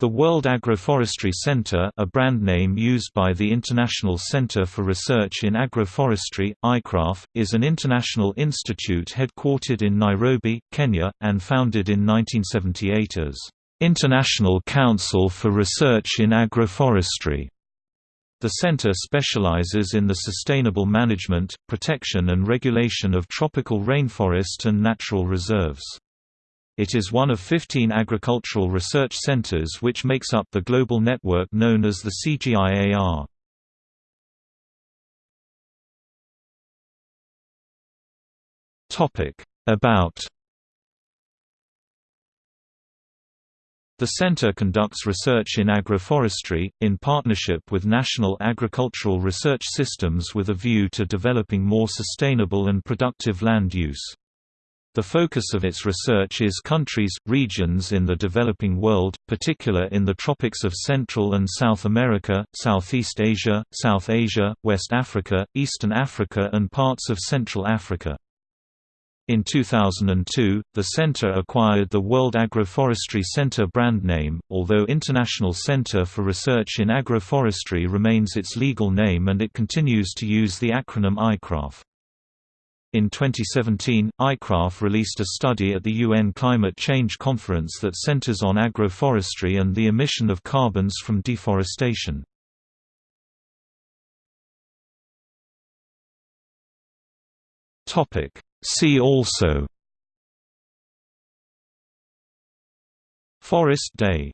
The World Agroforestry Center a brand name used by the International Center for Research in Agroforestry, ICRAF, is an international institute headquartered in Nairobi, Kenya, and founded in 1978 as, "...International Council for Research in Agroforestry". The center specializes in the sustainable management, protection and regulation of tropical rainforest and natural reserves. It is one of 15 agricultural research centers which makes up the global network known as the CGIAR. About The center conducts research in agroforestry, in partnership with national agricultural research systems with a view to developing more sustainable and productive land use. The focus of its research is countries, regions in the developing world, particular in the tropics of Central and South America, Southeast Asia, South Asia, West Africa, Eastern Africa and parts of Central Africa. In 2002, the center acquired the World Agroforestry Center brand name, although International Center for Research in Agroforestry remains its legal name and it continues to use the acronym ICRAF. In 2017, ICRAF released a study at the UN Climate Change Conference that centers on agroforestry and the emission of carbons from deforestation. See also Forest Day